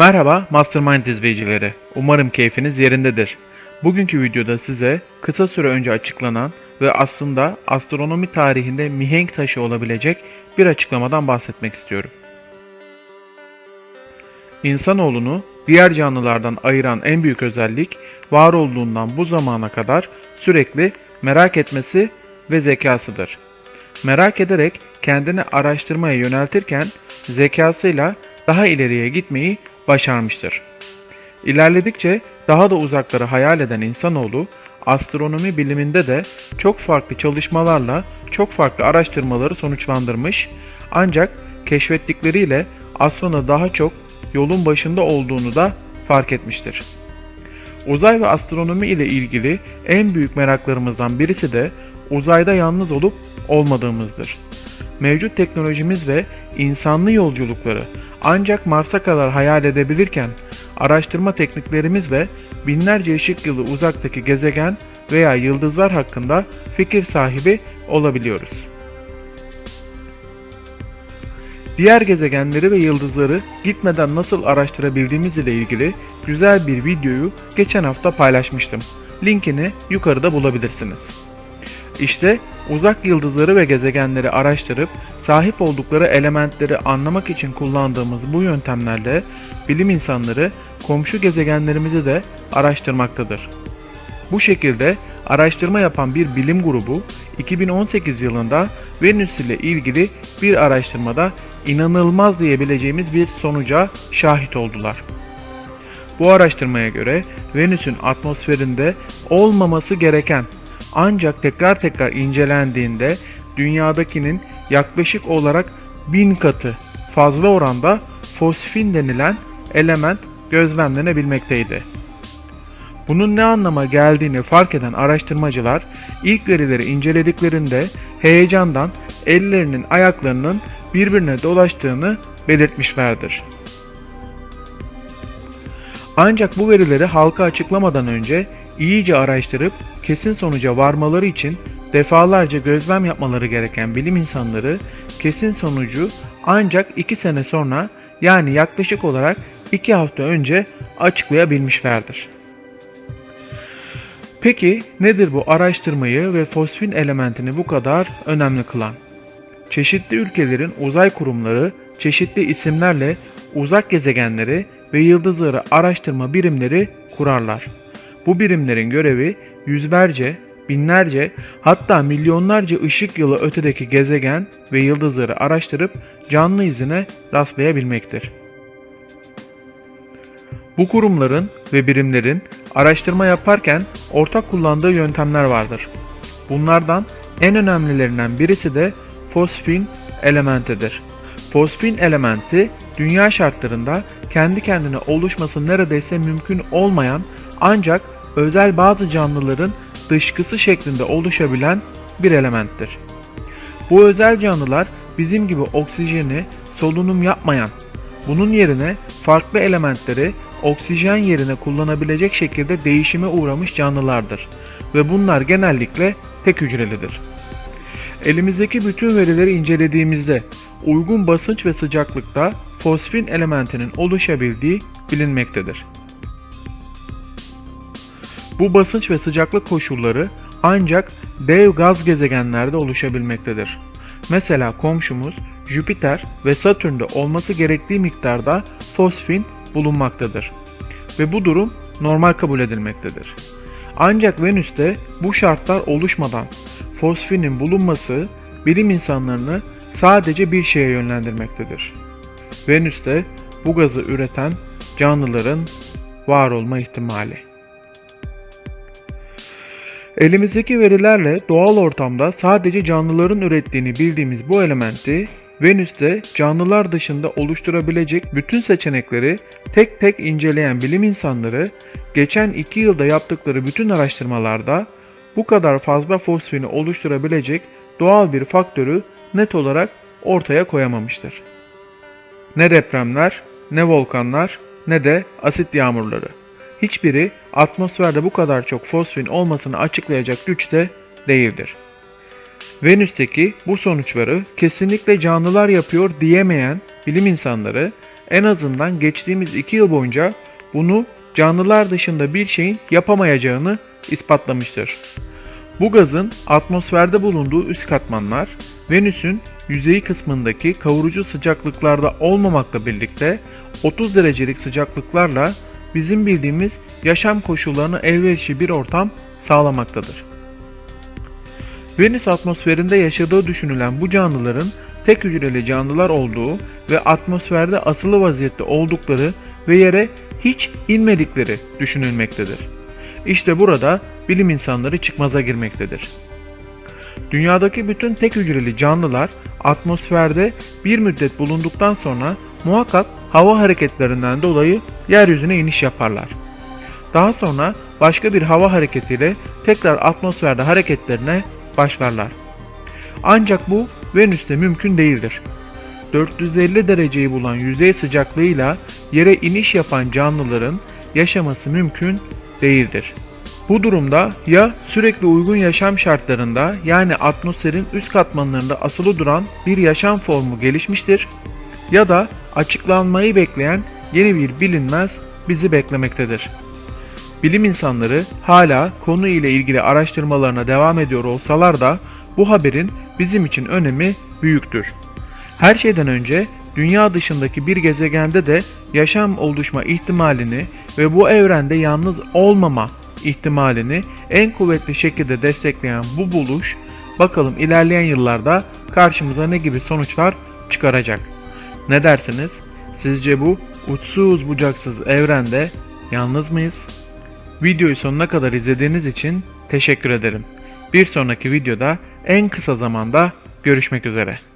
Merhaba Mastermind izleyicileri. Umarım keyfiniz yerindedir. Bugünkü videoda size kısa süre önce açıklanan ve aslında astronomi tarihinde mihenk taşı olabilecek bir açıklamadan bahsetmek istiyorum. İnsanoğlunu diğer canlılardan ayıran en büyük özellik var olduğundan bu zamana kadar sürekli merak etmesi ve zekasıdır. Merak ederek kendini araştırmaya yöneltirken zekasıyla daha ileriye gitmeyi başarmıştır. İlerledikçe daha da uzakları hayal eden insanoğlu astronomi biliminde de çok farklı çalışmalarla çok farklı araştırmaları sonuçlandırmış ancak keşfettikleriyle aslında daha çok yolun başında olduğunu da fark etmiştir. Uzay ve astronomi ile ilgili en büyük meraklarımızdan birisi de uzayda yalnız olup olmadığımızdır. Mevcut teknolojimiz ve insanlı yolculukları ancak Mars'a kadar hayal edebilirken araştırma tekniklerimiz ve binlerce ışık yılı uzaktaki gezegen veya yıldızlar hakkında fikir sahibi olabiliyoruz. Diğer gezegenleri ve yıldızları gitmeden nasıl araştırabildiğimiz ile ilgili güzel bir videoyu geçen hafta paylaşmıştım. Linkini yukarıda bulabilirsiniz. İşte uzak yıldızları ve gezegenleri araştırıp sahip oldukları elementleri anlamak için kullandığımız bu yöntemlerle bilim insanları komşu gezegenlerimizi de araştırmaktadır. Bu şekilde araştırma yapan bir bilim grubu 2018 yılında Venüs ile ilgili bir araştırmada inanılmaz diyebileceğimiz bir sonuca şahit oldular. Bu araştırmaya göre Venüs'ün atmosferinde olmaması gereken ancak tekrar tekrar incelendiğinde dünyadakinin yaklaşık olarak bin katı fazla oranda fosfin denilen element gözlemlenebilmekteydi. Bunun ne anlama geldiğini fark eden araştırmacılar ilk verileri incelediklerinde heyecandan ellerinin ayaklarının birbirine dolaştığını belirtmişlerdir. Ancak bu verileri halka açıklamadan önce iyice araştırıp kesin sonuca varmaları için defalarca gözlem yapmaları gereken bilim insanları kesin sonucu ancak 2 sene sonra yani yaklaşık olarak 2 hafta önce açıklayabilmişlerdir. Peki nedir bu araştırmayı ve fosfin elementini bu kadar önemli kılan? Çeşitli ülkelerin uzay kurumları çeşitli isimlerle uzak gezegenleri ve yıldızları araştırma birimleri kurarlar. Bu birimlerin görevi yüzlerce, binlerce hatta milyonlarca ışık yılı ötedeki gezegen ve yıldızları araştırıp canlı izine rastlayabilmektir. Bu kurumların ve birimlerin araştırma yaparken ortak kullandığı yöntemler vardır. Bunlardan en önemlilerinden birisi de fosfin elementidir. Fosfin elementi dünya şartlarında kendi kendine oluşması neredeyse mümkün olmayan ancak özel bazı canlıların dışkısı şeklinde oluşabilen bir elementtir. Bu özel canlılar bizim gibi oksijeni solunum yapmayan, bunun yerine farklı elementleri oksijen yerine kullanabilecek şekilde değişime uğramış canlılardır ve bunlar genellikle tek hücrelidir. Elimizdeki bütün verileri incelediğimizde uygun basınç ve sıcaklıkta fosfin elementinin oluşabildiği bilinmektedir. Bu basınç ve sıcaklık koşulları ancak dev gaz gezegenlerde oluşabilmektedir. Mesela komşumuz Jüpiter ve Satürn'de olması gerektiği miktarda fosfin bulunmaktadır. Ve bu durum normal kabul edilmektedir. Ancak Venüs'te bu şartlar oluşmadan fosfinin bulunması bilim insanlarını sadece bir şeye yönlendirmektedir. Venüs'te bu gazı üreten canlıların var olma ihtimali. Elimizdeki verilerle doğal ortamda sadece canlıların ürettiğini bildiğimiz bu elementi Venüs'te canlılar dışında oluşturabilecek bütün seçenekleri tek tek inceleyen bilim insanları geçen 2 yılda yaptıkları bütün araştırmalarda bu kadar fazla fosfini oluşturabilecek doğal bir faktörü net olarak ortaya koyamamıştır. Ne depremler, ne volkanlar, ne de asit yağmurları. Hiçbiri atmosferde bu kadar çok fosfin olmasını açıklayacak güçte değildir. Venüs'teki bu sonuçları kesinlikle canlılar yapıyor diyemeyen bilim insanları en azından geçtiğimiz 2 yıl boyunca bunu canlılar dışında bir şeyin yapamayacağını ispatlamıştır. Bu gazın atmosferde bulunduğu üst katmanlar Venüs'ün yüzeyi kısmındaki kavurucu sıcaklıklarda olmamakla birlikte 30 derecelik sıcaklıklarla bizim bildiğimiz yaşam koşullarını elverişli bir ortam sağlamaktadır. Venüs atmosferinde yaşadığı düşünülen bu canlıların tek hücreli canlılar olduğu ve atmosferde asılı vaziyette oldukları ve yere hiç inmedikleri düşünülmektedir. İşte burada bilim insanları çıkmaza girmektedir. Dünyadaki bütün tek hücreli canlılar atmosferde bir müddet bulunduktan sonra muhakkak hava hareketlerinden dolayı yeryüzüne iniş yaparlar. Daha sonra başka bir hava hareketiyle tekrar atmosferde hareketlerine başlarlar. Ancak bu Venüs'te mümkün değildir. 450 dereceyi bulan yüzey sıcaklığıyla yere iniş yapan canlıların yaşaması mümkün değildir. Bu durumda ya sürekli uygun yaşam şartlarında yani atmosferin üst katmanlarında asılı duran bir yaşam formu gelişmiştir ya da açıklanmayı bekleyen yeni bir bilinmez bizi beklemektedir. Bilim insanları hala konu ile ilgili araştırmalarına devam ediyor olsalar da bu haberin bizim için önemi büyüktür. Her şeyden önce dünya dışındaki bir gezegende de yaşam oluşma ihtimalini ve bu evrende yalnız olmama ihtimalini en kuvvetli şekilde destekleyen bu buluş bakalım ilerleyen yıllarda karşımıza ne gibi sonuçlar çıkaracak. Ne dersiniz? Sizce bu uçsuz bucaksız evrende yalnız mıyız? Videoyu sonuna kadar izlediğiniz için teşekkür ederim. Bir sonraki videoda en kısa zamanda görüşmek üzere.